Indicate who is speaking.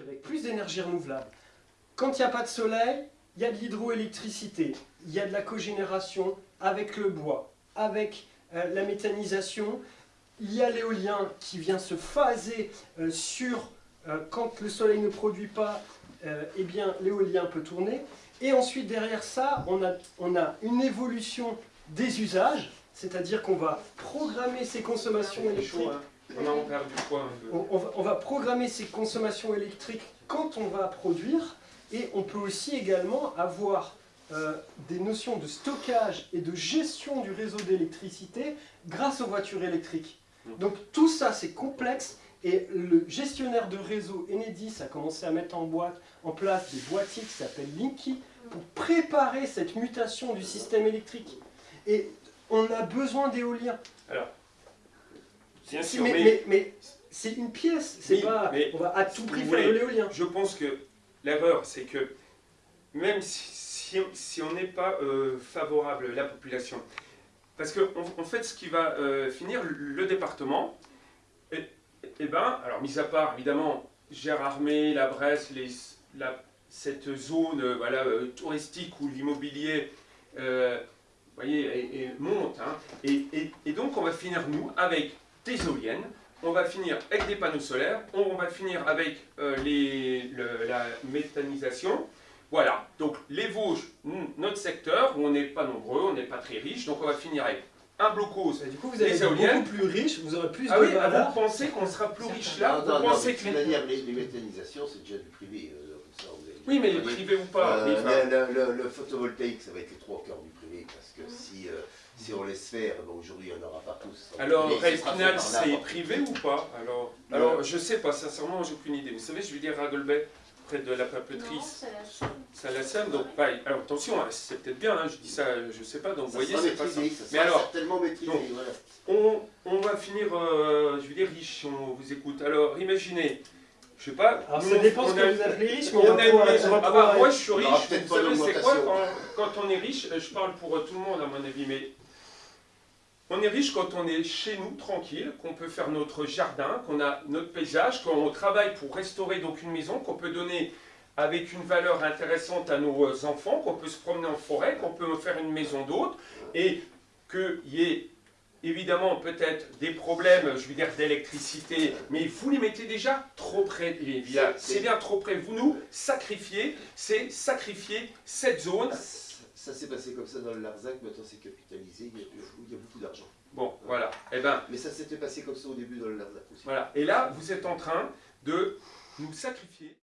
Speaker 1: avec plus d'énergie renouvelable. Quand il n'y a pas de soleil, il y a de l'hydroélectricité, il y a de la cogénération avec le bois, avec euh, la méthanisation, il y a l'éolien qui vient se phaser euh, sur euh, quand le soleil ne produit pas, eh bien l'éolien peut tourner. Et ensuite derrière ça, on a, on a une évolution des usages, c'est-à-dire qu'on va programmer ces consommations électriques.
Speaker 2: On a perdu quoi
Speaker 1: on va programmer ces consommations électriques quand on va produire, et on peut aussi également avoir euh, des notions de stockage et de gestion du réseau d'électricité grâce aux voitures électriques. Mm. Donc tout ça c'est complexe et le gestionnaire de réseau Enedis a commencé à mettre en, boîte, en place des boîtiers qui s'appellent Linky pour préparer cette mutation du système électrique. Et on a besoin d'éolien.
Speaker 2: Alors,
Speaker 1: bien sûr, mais, mais, c'est une pièce, c'est pas, on va à tout prix faire de l'éolien.
Speaker 2: Je pense que l'erreur, c'est que même si, si, on n'est pas euh, favorable, la population, parce qu'en en fait, ce qui va euh, finir, le département, et, eh ben, alors mis à part évidemment Gérardmer, la Bresse, les, la, cette zone euh, voilà, touristique où l'immobilier voyez, monte, hein, et, et, donc on va finir nous avec des éoliennes, on va finir avec des panneaux solaires, on va finir avec euh, les, la méthanisation. Voilà, donc les Vosges, notre secteur, où on n'est pas nombreux, on n'est pas très riche, donc on va finir avec un blocos,
Speaker 1: du coup vous allez être beaucoup plus riche, vous aurez plus
Speaker 2: ah de oui, vous pensez qu'on sera plus riche là
Speaker 3: non, non, pensez que les... les, méthanisations, c'est déjà du privé. Euh,
Speaker 2: oui, mais les privés ou pas.
Speaker 3: Euh, le, photovoltaïque, ça va être les trois quarts du privé, parce que si si on laisse faire, aujourd'hui on n'aura pas tous.
Speaker 2: Alors, Respinal, c'est privé ou pas? Alors, alors je sais pas, sincèrement, j'ai aucune idée. Vous savez, je vais dire Radelbet, près de la papeterie. Ça la somme. donc bah, alors attention, hein, c'est peut-être bien, hein, je dis ça, je sais pas, donc vous voyez, c'est pas ça.
Speaker 3: Mais alors, tellement maîtrisé,
Speaker 2: on, on, va finir, euh, je veux dire, riche, on vous écoute. Alors, imaginez, je sais pas.
Speaker 1: Alors ça dépend ce que vous appelez riche, mais
Speaker 2: on, a une. Ah bah, moi je suis riche, vous savez c'est quoi quand, quand, on est riche, je parle pour tout le monde à mon avis, mais on est riche quand on est chez nous, tranquille, qu'on peut faire notre jardin, qu'on a notre paysage, qu'on travaille pour restaurer donc une maison, qu'on peut donner avec une valeur intéressante à nos enfants, qu'on peut se promener en forêt, qu'on peut faire une maison d'hôte, et qu'il y ait évidemment peut-être des problèmes, je veux dire, d'électricité, mais vous les mettez déjà trop près des villages. C'est bien trop près. Vous nous sacrifiez, c'est sacrifier cette zone
Speaker 3: ça s'est passé comme ça dans le Larzac, maintenant c'est capitalisé, il y, a, beaucoup d'argent.
Speaker 2: Bon, voilà. Eh ben,
Speaker 3: Mais ça s'était passé comme ça au début dans le Larzac aussi.
Speaker 2: Voilà. Et là, vous êtes en train de nous sacrifier.